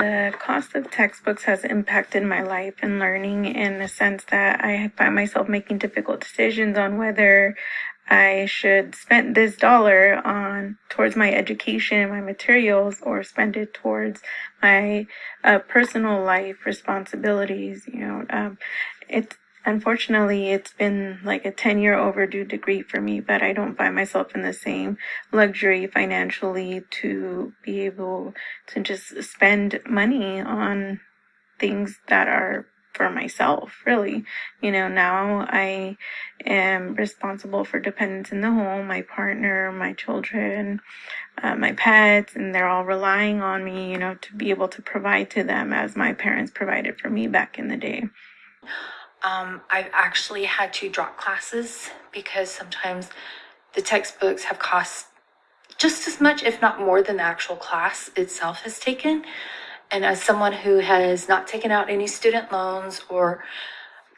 the cost of textbooks has impacted my life and learning in the sense that I find myself making difficult decisions on whether I should spend this dollar on towards my education, and my materials, or spend it towards my uh, personal life responsibilities. You know, um, it's unfortunately it's been like a 10 year overdue degree for me, but I don't find myself in the same luxury financially to be able to just spend money on things that are for myself, really. You know, now I am responsible for dependents in the home, my partner, my children, uh, my pets, and they're all relying on me, you know, to be able to provide to them as my parents provided for me back in the day. Um, I've actually had to drop classes because sometimes the textbooks have cost just as much, if not more, than the actual class itself has taken. And as someone who has not taken out any student loans or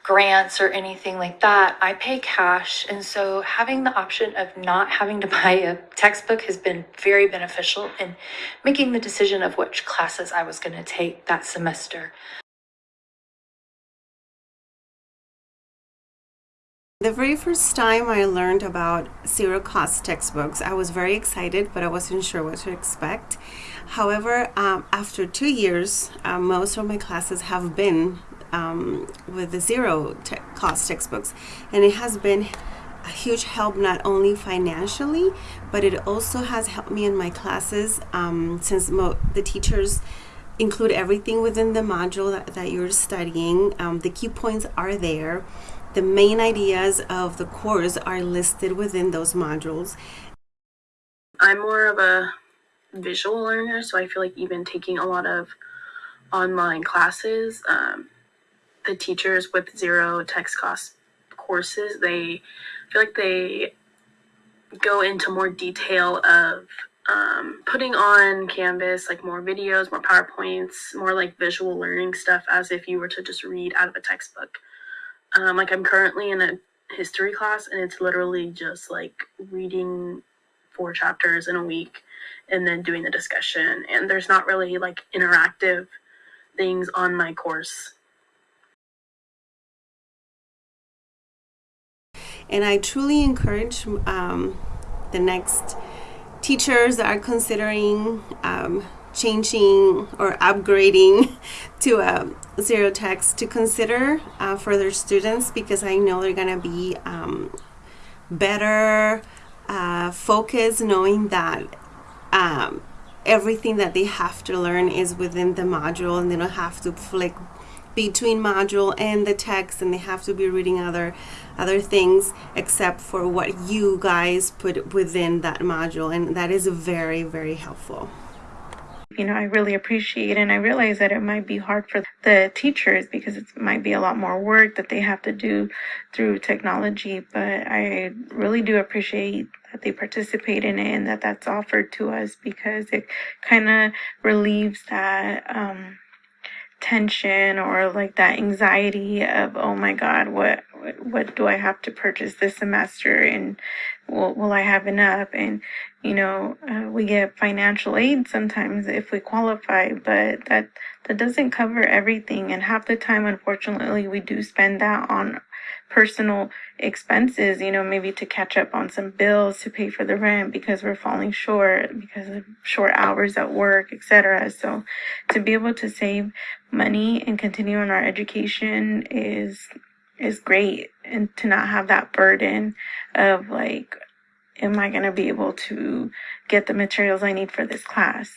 grants or anything like that, I pay cash. And so having the option of not having to buy a textbook has been very beneficial in making the decision of which classes I was going to take that semester. The very first time I learned about zero cost textbooks, I was very excited, but I wasn't sure what to expect. However, um, after two years, uh, most of my classes have been um, with the zero te cost textbooks, and it has been a huge help not only financially, but it also has helped me in my classes um, since the teachers include everything within the module that, that you're studying. Um, the key points are there the main ideas of the course are listed within those modules. I'm more of a visual learner, so I feel like even taking a lot of online classes, um, the teachers with zero text cost courses, they feel like they go into more detail of um, putting on Canvas, like more videos, more PowerPoints, more like visual learning stuff as if you were to just read out of a textbook. Um, like I'm currently in a history class and it's literally just like reading four chapters in a week and then doing the discussion. And there's not really like interactive things on my course. And I truly encourage um, the next teachers are considering um, changing or upgrading to a zero text to consider uh, for their students because I know they're gonna be um, better uh, focused knowing that um, everything that they have to learn is within the module and they don't have to flick between module and the text and they have to be reading other other things except for what you guys put within that module and that is very very helpful. You know, I really appreciate and I realize that it might be hard for the teachers because it might be a lot more work that they have to do through technology, but I really do appreciate that they participate in it and that that's offered to us because it kind of relieves that um, tension or like that anxiety of, oh my God, what, what do I have to purchase this semester? And will, will I have enough? And, you know, uh, we get financial aid sometimes if we qualify, but that, that doesn't cover everything. And half the time, unfortunately, we do spend that on personal expenses, you know, maybe to catch up on some bills, to pay for the rent because we're falling short because of short hours at work, etc. So to be able to save money and continue on our education is is great and to not have that burden of like am I going to be able to get the materials I need for this class?